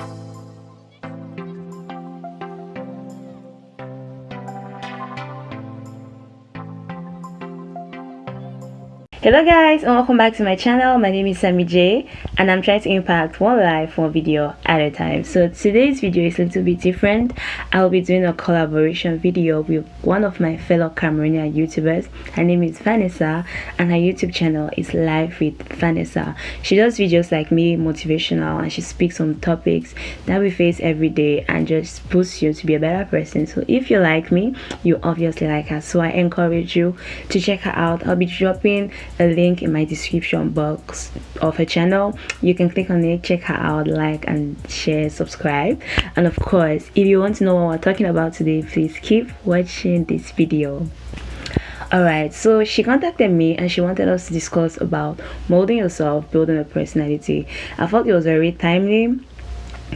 you hello guys and welcome back to my channel. My name is sammy j and i'm trying to impact one life one video at a time. So today's video is a little bit different. I'll be doing a collaboration video with one of my fellow cameroonian youtubers. Her name is vanessa and her youtube channel is life with vanessa. She does videos like me motivational and she speaks on topics that we face every day and just boosts you to be a better person. So if you like me you obviously like her. So i encourage you to check her out. I'll be dropping a link in my description box of her channel. You can click on it check her out like and share subscribe. And of course if you want to know what we're talking about today please keep watching this video. Alright, so she contacted me and she wanted us to discuss about molding yourself, building a personality. I thought it was very timely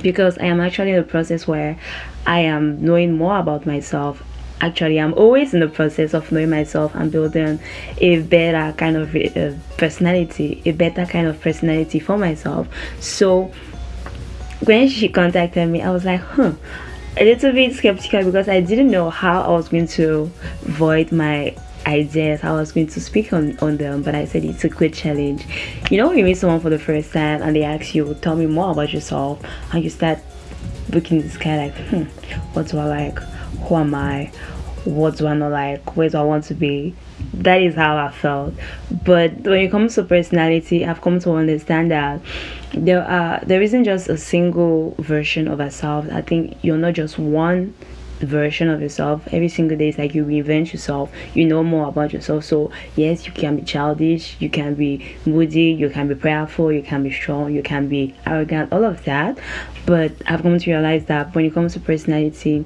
because I am actually in a process where I am knowing more about myself actually i'm always in the process of knowing myself and building a better kind of uh, personality a better kind of personality for myself. So when she contacted me i was like huh a little bit skeptical because i didn't know how i was going to void my ideas i was going to speak on on them but i said it's a good challenge you know when you meet someone for the first time and they ask you tell me more about yourself and you start looking this guy like hmm what do i like who am I? What do I not like? Where do I want to be? That is how I felt. But when it comes to personality, I've come to understand that there are there isn't just a single version of ourselves. I think you're not just one version of yourself every single day it's like you reinvent yourself you know more about yourself so yes you can be childish you can be moody you can be prayerful you can be strong you can be arrogant all of that but i've come to realize that when it comes to personality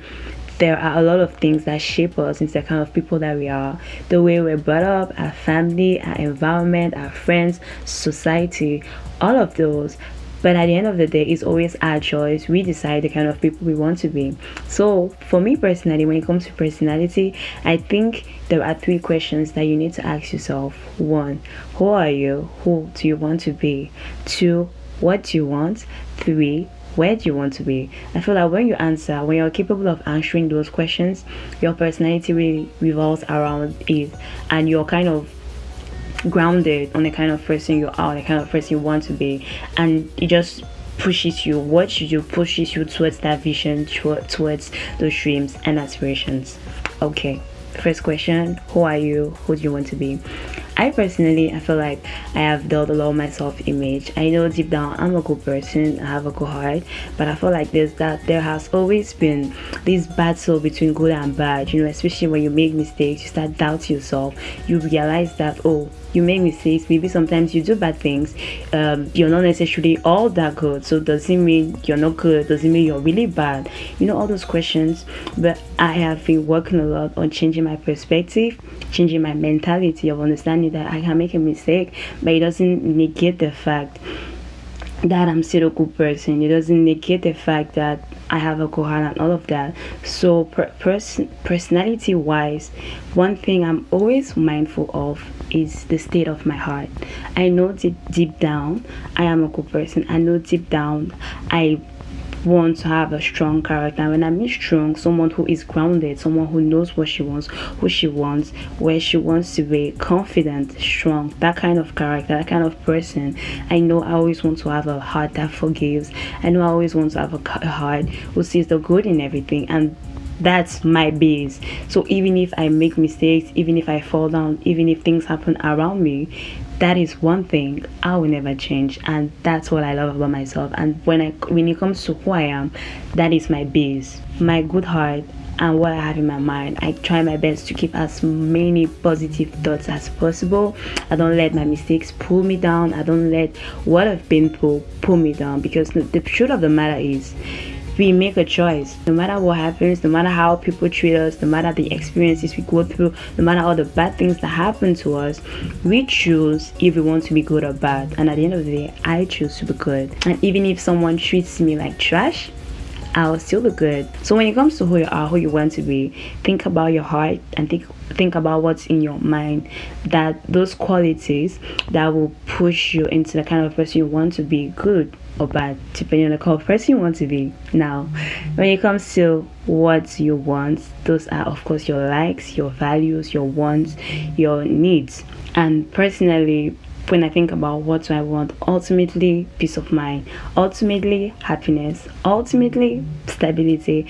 there are a lot of things that shape us into the kind of people that we are. The way we're brought up our family our environment our friends society all of those. But at the end of the day it's always our choice. We decide the kind of people we want to be. So for me personally when it comes to personality i think there are three questions that you need to ask yourself. One who are you? Who do you want to be? Two what do you want? Three where do you want to be? I feel like when you answer when you're capable of answering those questions your personality really revolves around it and you're kind of grounded on the kind of person you are the kind of person you want to be and it just pushes you. What should you pushes you towards that vision towards those dreams and aspirations? Okay first question who are you? Who do you want to be I personally, I feel like I have built a lot of my self-image. I know deep down I'm a good person, I have a good heart, but I feel like there's that there has always been this battle between good and bad. You know, especially when you make mistakes, you start doubting yourself. You realize that oh, you make mistakes maybe sometimes you do bad things um, you're not necessarily all that good so does it mean you're not good does it mean you're really bad you know all those questions but i have been working a lot on changing my perspective changing my mentality of understanding that i can make a mistake but it doesn't negate the fact that I'm still a good person. It doesn't negate the fact that I have a heart and all of that. So, per person personality wise, one thing I'm always mindful of is the state of my heart. I know deep, deep down I am a good person. I know deep down I want to have a strong character. When i mean strong someone who is grounded someone who knows what she wants who she wants where she wants to be confident strong that kind of character that kind of person. I know i always want to have a heart that forgives. I know i always want to have a heart who sees the good in everything and that's my base. So even if i make mistakes even if i fall down even if things happen around me that is one thing I will never change and that's what I love about myself and when I when it comes to who I am that is my base my good heart and what I have in my mind. I try my best to keep as many positive thoughts as possible. I don't let my mistakes pull me down. I don't let what I've been through pull me down because the, truth of the matter is we make a choice. No matter what happens no matter how people treat us no matter the experiences we go through no matter all the bad things that happen to us we choose if we want to be good or bad. And at the end of the day i choose to be good. And even if someone treats me like trash I'll still look good. So when it comes to who you are, who you want to be, think about your heart and think think about what's in your mind. That those qualities that will push you into the kind of person you want to be, good or bad, depending on the kind of person you want to be. Now, when it comes to what you want, those are of course your likes, your values, your wants, your needs. And personally, when I think about what do I want, ultimately peace of mind, ultimately happiness, ultimately stability.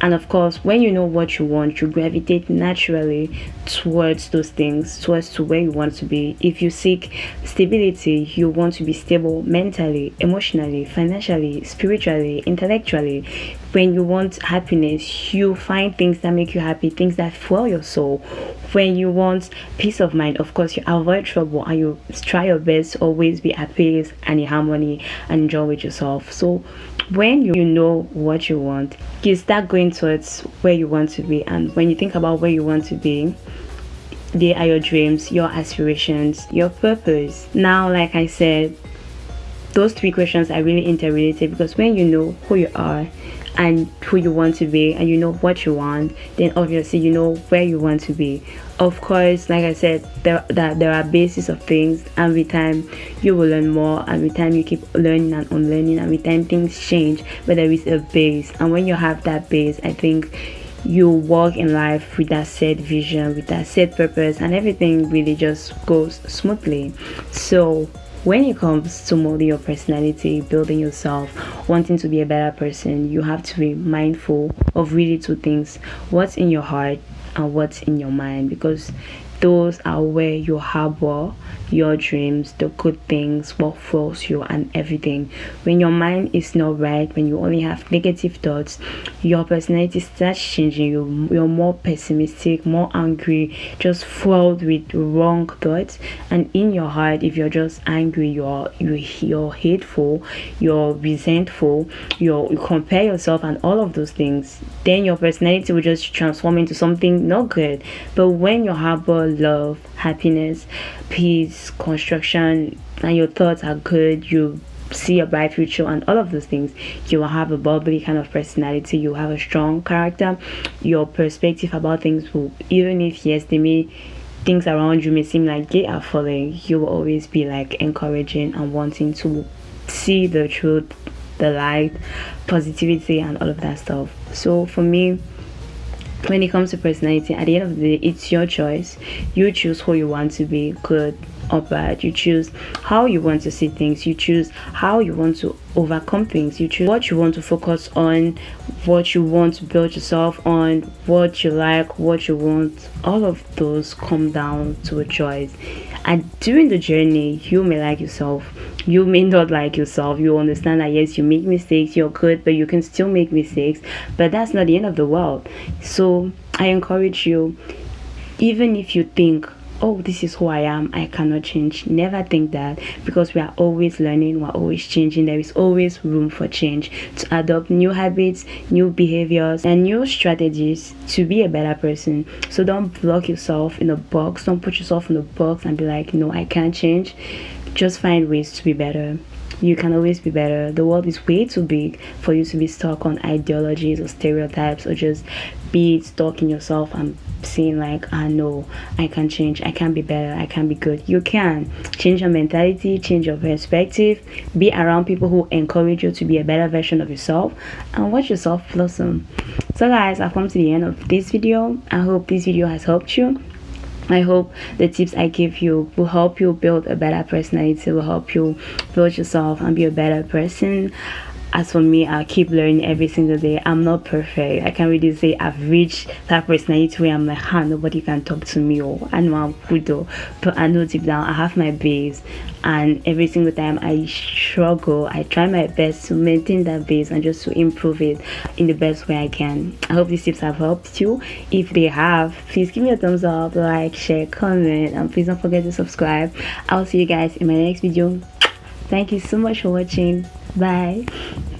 And of course, when you know what you want, you gravitate naturally towards those things, towards to where you want to be. If you seek stability, you want to be stable mentally, emotionally, financially, spiritually, intellectually. When you want happiness, you find things that make you happy, things that fuel your soul. When you want peace of mind, of course, you avoid trouble and you try your best to always be at peace and in harmony and enjoy with yourself. So when you know what you want, you start going towards where you want to be. And when you think about where you want to be, they are your dreams, your aspirations, your purpose. Now, like I said, those three questions are really interrelated because when you know who you are and who you want to be and you know what you want then obviously you know where you want to be. Of course like i said there that there are bases of things and with time you will learn more and with time you keep learning and unlearning and with time things change but there is a base. And when you have that base i think you walk in life with that set vision with that set purpose and everything really just goes smoothly. So when it comes to molding your personality, building yourself, wanting to be a better person, you have to be mindful of really two things what's in your heart and what's in your mind because those are where you harbor your dreams, the good things, what fuels you, and everything. When your mind is not right, when you only have negative thoughts, your personality starts changing. You, you're more pessimistic, more angry, just filled with wrong thoughts. And in your heart, if you're just angry, you're you, you're hateful, you're resentful, you're, you compare yourself, and all of those things, then your personality will just transform into something not good. But when you harbor love, happiness, peace, construction, and your thoughts are good, you see a bright future and all of those things you will have a bubbly kind of personality you have a strong character your perspective about things will even if yes they may things around you may seem like they are falling you will always be like encouraging and wanting to see the truth the light positivity and all of that stuff. So for me when it comes to personality at the end of the day it's your choice. You choose who you want to be good or bad. You choose how you want to see things. You choose how you want to overcome things. You choose what you want to focus on what you want to build yourself on what you like what you want. All of those come down to a choice. And during the journey you may like yourself. You may not like yourself. You understand that yes you make mistakes you're good but you can still make mistakes. But that's not the end of the world. So i encourage you even if you think oh this is who i am i cannot change. Never think that because we are always learning we're always changing. There is always room for change. To adopt new habits new behaviors and new strategies to be a better person. So don't block yourself in a box. Don't put yourself in a box and be like no i can't change. Just find ways to be better you can always be better. The world is way too big for you to be stuck on ideologies or stereotypes or just be stuck in yourself and saying like ah, i know i can change. I can be better. I can be good. You can change your mentality change your perspective be around people who encourage you to be a better version of yourself and watch yourself blossom. So guys i've come to the end of this video. I hope this video has helped you I hope the tips I give you will help you build a better personality, will help you build yourself and be a better person. As for me, I keep learning every single day. I'm not perfect. I can't really say I've reached that personality where I'm like, huh, nobody can talk to me or I know I'm good though. But I know deep down I have my base and every single time I struggle, I try my best to maintain that base and just to improve it in the best way I can. I hope these tips have helped you. If they have, please give me a thumbs up, like, share, comment, and please don't forget to subscribe. I'll see you guys in my next video. Thank you so much for watching. 拜。